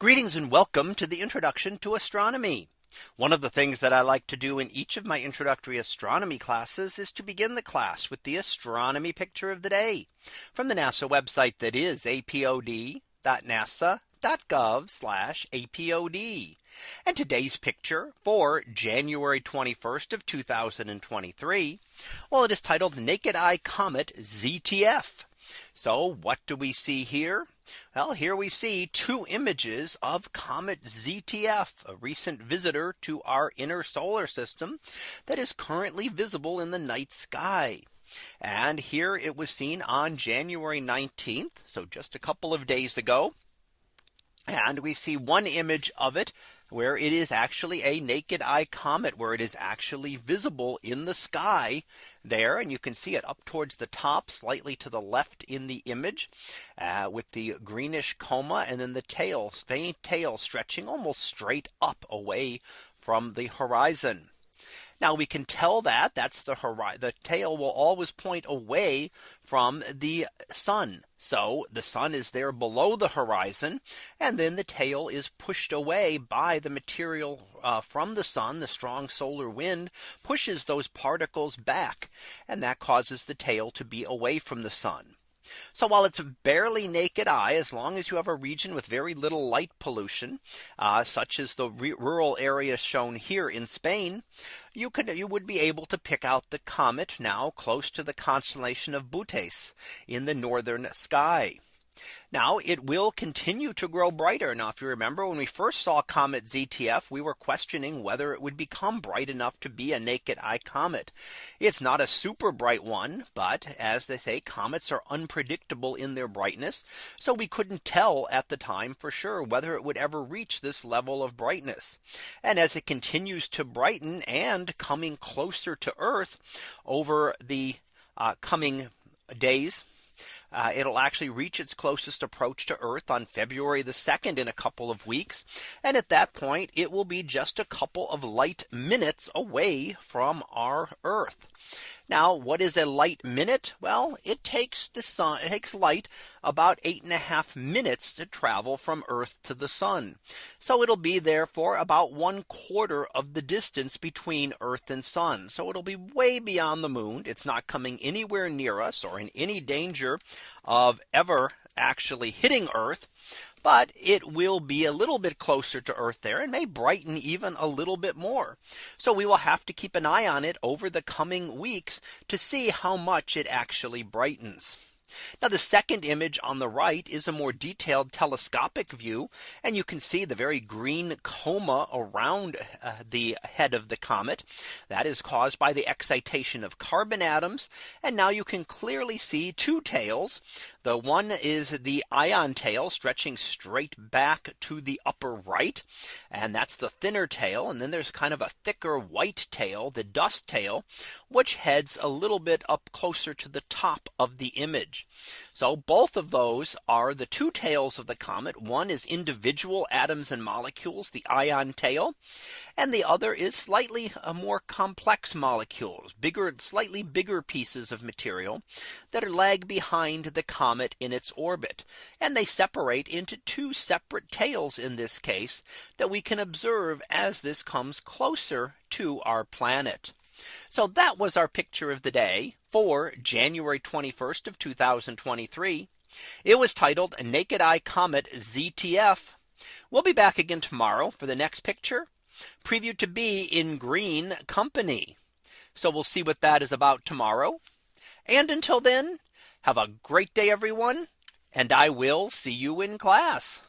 Greetings and welcome to the introduction to astronomy. One of the things that I like to do in each of my introductory astronomy classes is to begin the class with the astronomy picture of the day from the NASA website that is apod.nasa.gov apod. And today's picture for January 21st of 2023. Well, it is titled Naked Eye Comet ZTF. So what do we see here? Well, here we see two images of comet ZTF, a recent visitor to our inner solar system that is currently visible in the night sky. And here it was seen on January 19th. So just a couple of days ago. And we see one image of it where it is actually a naked eye comet where it is actually visible in the sky there. And you can see it up towards the top slightly to the left in the image uh, with the greenish coma and then the tail faint tail stretching almost straight up away from the horizon. Now we can tell that that's the horizon. The tail will always point away from the sun. So the sun is there below the horizon. And then the tail is pushed away by the material uh, from the sun. The strong solar wind pushes those particles back. And that causes the tail to be away from the sun. So while it's barely naked eye, as long as you have a region with very little light pollution, uh, such as the rural area shown here in Spain, you could you would be able to pick out the comet now close to the constellation of Bootes in the northern sky. Now it will continue to grow brighter. Now, if you remember when we first saw comet ZTF, we were questioning whether it would become bright enough to be a naked eye comet. It's not a super bright one, but as they say, comets are unpredictable in their brightness. So we couldn't tell at the time for sure whether it would ever reach this level of brightness. And as it continues to brighten and coming closer to Earth over the uh, coming days uh, it'll actually reach its closest approach to Earth on February the 2nd in a couple of weeks. And at that point, it will be just a couple of light minutes away from our Earth. Now, what is a light minute? Well, it takes the sun, it takes light about eight and a half minutes to travel from Earth to the sun. So it'll be there for about one quarter of the distance between Earth and sun. So it'll be way beyond the moon. It's not coming anywhere near us or in any danger of ever actually hitting Earth but it will be a little bit closer to Earth there and may brighten even a little bit more. So we will have to keep an eye on it over the coming weeks to see how much it actually brightens. Now the second image on the right is a more detailed telescopic view. And you can see the very green coma around uh, the head of the comet. That is caused by the excitation of carbon atoms. And now you can clearly see two tails. The one is the ion tail stretching straight back to the upper right. And that's the thinner tail. And then there's kind of a thicker white tail, the dust tail, which heads a little bit up closer to the top of the image. So both of those are the two tails of the comet. One is individual atoms and molecules, the ion tail. And the other is slightly uh, more complex molecules, bigger, slightly bigger pieces of material that are lag behind the comet in its orbit. And they separate into two separate tails in this case that we can observe as this comes closer to our planet. So that was our picture of the day for January 21st of 2023. It was titled Naked Eye Comet ZTF. We'll be back again tomorrow for the next picture previewed to be in green company. So we'll see what that is about tomorrow. And until then, have a great day, everyone. And I will see you in class.